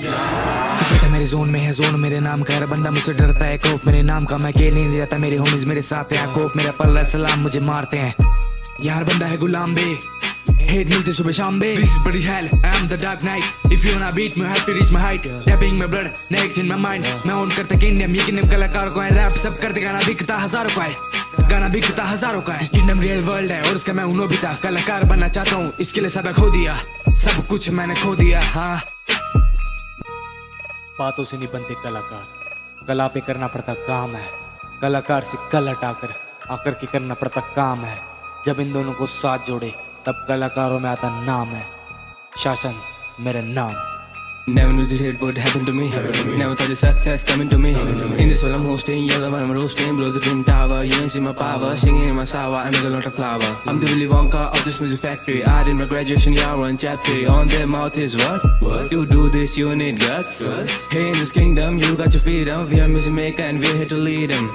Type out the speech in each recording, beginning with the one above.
मेरे जोन में है जोन मेरे नाम का हर बंदा मुझसे डरता है कोप मेरे नाम का। मैं अकेले नहीं रहता मेरे होमीज मेरे साथ हैं। कोप मेरा पल्ला सलाम मुझे मारते हैं। यार बंदा है गुलाम बे। Hate मिलते सुबह शाम बे। This is bloody hell, I am the dark knight. If you wanna me, you have to reach my height. Tapping my blood, next in my mind. मैं ओन करता किंगडम ये किंगडम कलाकारों को है रैप सब करते गाना बिकता हज़ारों का है गाना बिकता हज़ारों का है किंगडम रियल वर्ल्ड है और उसका मैं हूँ नोबिता। कलाकार बनना चाहता हूँ इसके लिए सब खो दिया। सब कुछ मैंने खो दिया हाँ। बातों से नहीं बनते कलाकार। कला पे करना पड़ता काम है। कलाकार से कल हटाकर, आकर के करना पड़ता काम है। जब इन दोनों को साथ जोड़े, तब कलाकारों में आता नाम है। शासन, मेरा नाम। Never knew this shit would happen to me. Never thought this success coming to me. In this world I'm hosting, yellow when I'm roasting, blow the twin tower. You ain't see my power, singing in my sour, I make a lot of flower. I'm the Willy Wonka of this music factory. I did my graduation year one chapter. On their mouth is what? What? You do this, you need guts. Hey, in this kingdom, you got your freedom. We are music maker and we're here to lead them.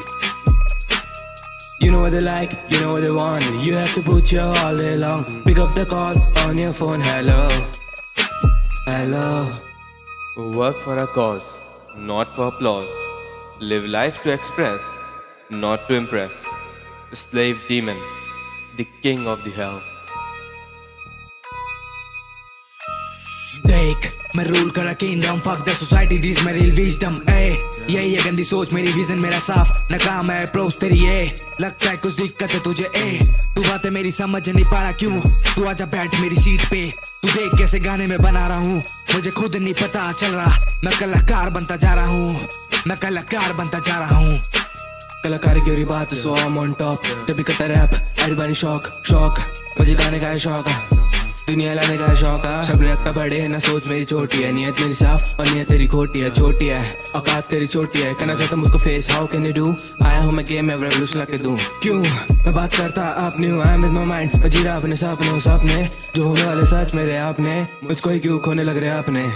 You know what they like, you know what they want. You have to put your all day long. Pick up the call on your phone. Hello, hello. Work for a cause, not for applause. Live life to express, not to impress. Slave demon, the king of the hell. देख मैं rule करा kingdom fuck the society this मेरी real wisdom ए यही है गंदी सोच मेरी विजन मेरा साफ़. नाकाम है अप्रोच तेरी ए लगता है कुछ दिक्कत है तुझे ए तू बातें मेरी समझ नहीं पा रहा क्यों? तू आजा बैठ मेरी सीट पे. तू देख कैसे गाने में बना रहा हूँ। मुझे खुद नहीं पता चल रहा। मैं कलाकार बनता जा रहा हूँ। मैं कलाकार बनता जा रहा हूँ। कलाकार की बात सो ऑन टॉप कभी कतर रैप शौक शौक मुझे गाने का है। शौक दुनिया ला मेरा शौक है। सब का बड़े है, ना सोच मेरी छोटी है। नियत मेरी साफ़ और नियत तेरी खोटी है, छोटी है। औकात तेरी छोटी है। कहना चाहता मुझको face how can you do आया हूँ मैं गेम में रेवोल्यूशन लाके दूँ। क्यों? मैं बात करता आपने हूँ आई एम माय माइंड मैं जी अपने सपने सपने जो होने वाले सच मेरे आपने। मुझको ही क्यों खोने लग रहे अपने